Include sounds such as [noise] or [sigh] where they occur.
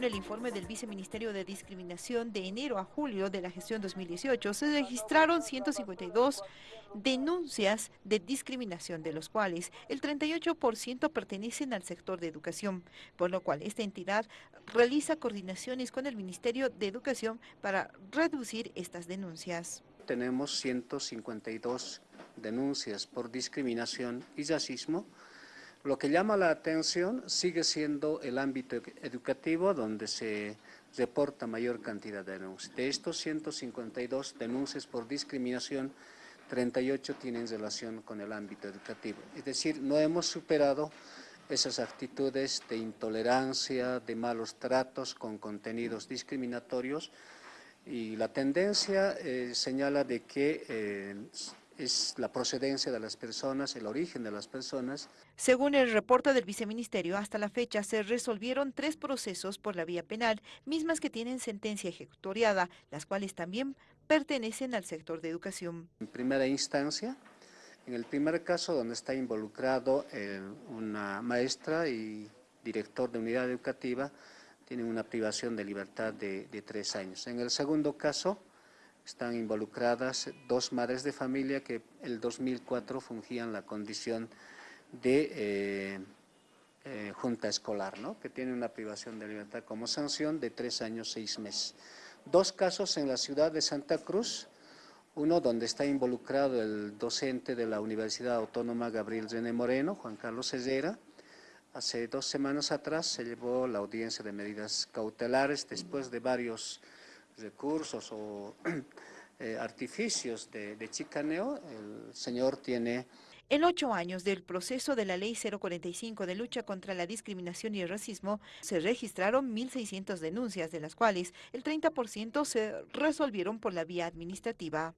El informe del Viceministerio de Discriminación de enero a julio de la gestión 2018 se registraron 152 denuncias de discriminación, de los cuales el 38% pertenecen al sector de educación, por lo cual esta entidad realiza coordinaciones con el Ministerio de Educación para reducir estas denuncias. Tenemos 152 denuncias por discriminación y racismo, lo que llama la atención sigue siendo el ámbito educativo donde se reporta mayor cantidad de denuncias. De estos 152 denuncias por discriminación, 38 tienen relación con el ámbito educativo. Es decir, no hemos superado esas actitudes de intolerancia, de malos tratos con contenidos discriminatorios y la tendencia eh, señala de que eh, es la procedencia de las personas, el origen de las personas. Según el reporte del viceministerio, hasta la fecha se resolvieron tres procesos por la vía penal, mismas que tienen sentencia ejecutoriada, las cuales también pertenecen al sector de educación. En primera instancia, en el primer caso donde está involucrado una maestra y director de unidad educativa, tienen una privación de libertad de, de tres años. En el segundo caso, están involucradas dos madres de familia que el 2004 fungían la condición de eh, eh, junta escolar, ¿no? que tiene una privación de libertad como sanción de tres años, seis meses. Dos casos en la ciudad de Santa Cruz, uno donde está involucrado el docente de la Universidad Autónoma Gabriel René Moreno, Juan Carlos Herrera. Hace dos semanas atrás se llevó la audiencia de medidas cautelares después de varios recursos o [clears throat] eh, artificios de, de chicaneo, el señor tiene en ocho años del proceso de la Ley 045 de lucha contra la discriminación y el racismo, se registraron 1.600 denuncias, de las cuales el 30% se resolvieron por la vía administrativa.